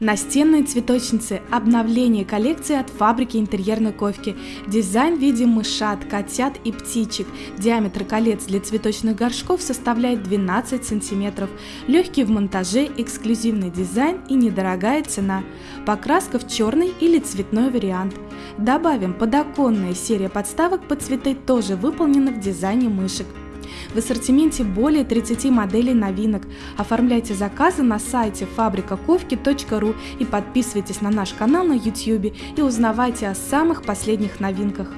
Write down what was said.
Настенные цветочницы – обновление коллекции от фабрики интерьерной ковки. Дизайн в виде мышат, котят и птичек. Диаметр колец для цветочных горшков составляет 12 см. Легкий в монтаже, эксклюзивный дизайн и недорогая цена. Покраска в черный или цветной вариант. Добавим, подоконная серия подставок под цветы тоже выполнена в дизайне мышек. В ассортименте более 30 моделей новинок. Оформляйте заказы на сайте фабрикаковки.ру и подписывайтесь на наш канал на YouTube и узнавайте о самых последних новинках.